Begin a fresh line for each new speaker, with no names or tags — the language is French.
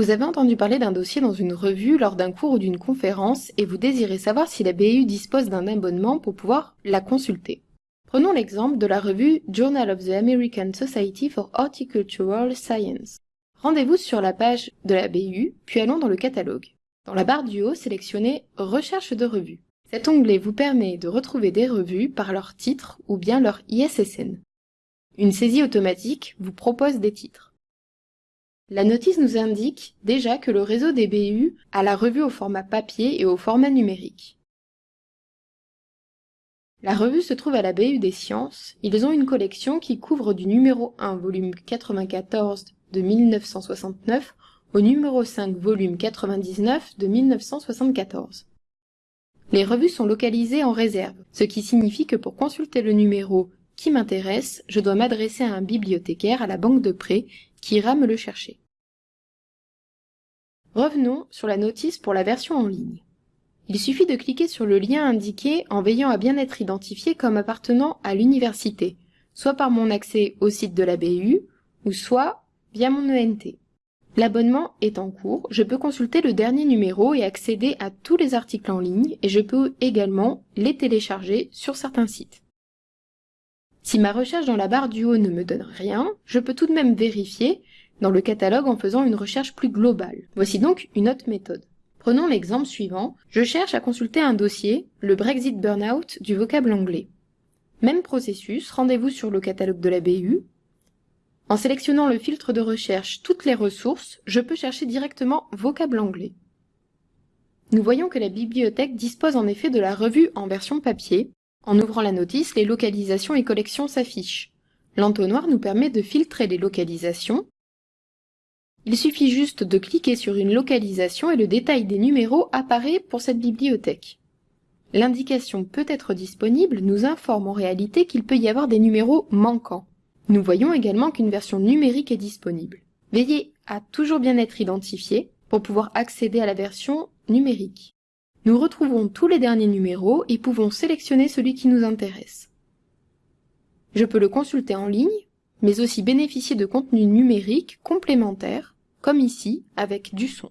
Vous avez entendu parler d'un dossier dans une revue lors d'un cours ou d'une conférence et vous désirez savoir si la BU dispose d'un abonnement pour pouvoir la consulter. Prenons l'exemple de la revue Journal of the American Society for Horticultural Science. Rendez-vous sur la page de la BU, puis allons dans le catalogue. Dans la barre du haut, sélectionnez Recherche de revues. Cet onglet vous permet de retrouver des revues par leur titre ou bien leur ISSN. Une saisie automatique vous propose des titres. La notice nous indique déjà que le réseau des BU a la revue au format papier et au format numérique. La revue se trouve à la BU des sciences. Ils ont une collection qui couvre du numéro 1 volume 94 de 1969 au numéro 5 volume 99 de 1974. Les revues sont localisées en réserve, ce qui signifie que pour consulter le numéro qui m'intéresse, je dois m'adresser à un bibliothécaire à la banque de prêt qui ira me le chercher. Revenons sur la notice pour la version en ligne. Il suffit de cliquer sur le lien indiqué en veillant à bien être identifié comme appartenant à l'université, soit par mon accès au site de la BU, ou soit via mon ENT. L'abonnement est en cours, je peux consulter le dernier numéro et accéder à tous les articles en ligne et je peux également les télécharger sur certains sites. Si ma recherche dans la barre du haut ne me donne rien, je peux tout de même vérifier dans le catalogue en faisant une recherche plus globale. Voici donc une autre méthode. Prenons l'exemple suivant. Je cherche à consulter un dossier, le Brexit Burnout du vocable anglais. Même processus, rendez-vous sur le catalogue de la BU. En sélectionnant le filtre de recherche Toutes les ressources, je peux chercher directement vocable anglais. Nous voyons que la bibliothèque dispose en effet de la revue en version papier, en ouvrant la notice, les localisations et collections s'affichent. L'entonnoir nous permet de filtrer les localisations. Il suffit juste de cliquer sur une localisation et le détail des numéros apparaît pour cette bibliothèque. L'indication peut être disponible nous informe en réalité qu'il peut y avoir des numéros manquants. Nous voyons également qu'une version numérique est disponible. Veillez à toujours bien être identifié pour pouvoir accéder à la version numérique. Nous retrouvons tous les derniers numéros et pouvons sélectionner celui qui nous intéresse. Je peux le consulter en ligne, mais aussi bénéficier de contenus numériques complémentaires, comme ici avec du son.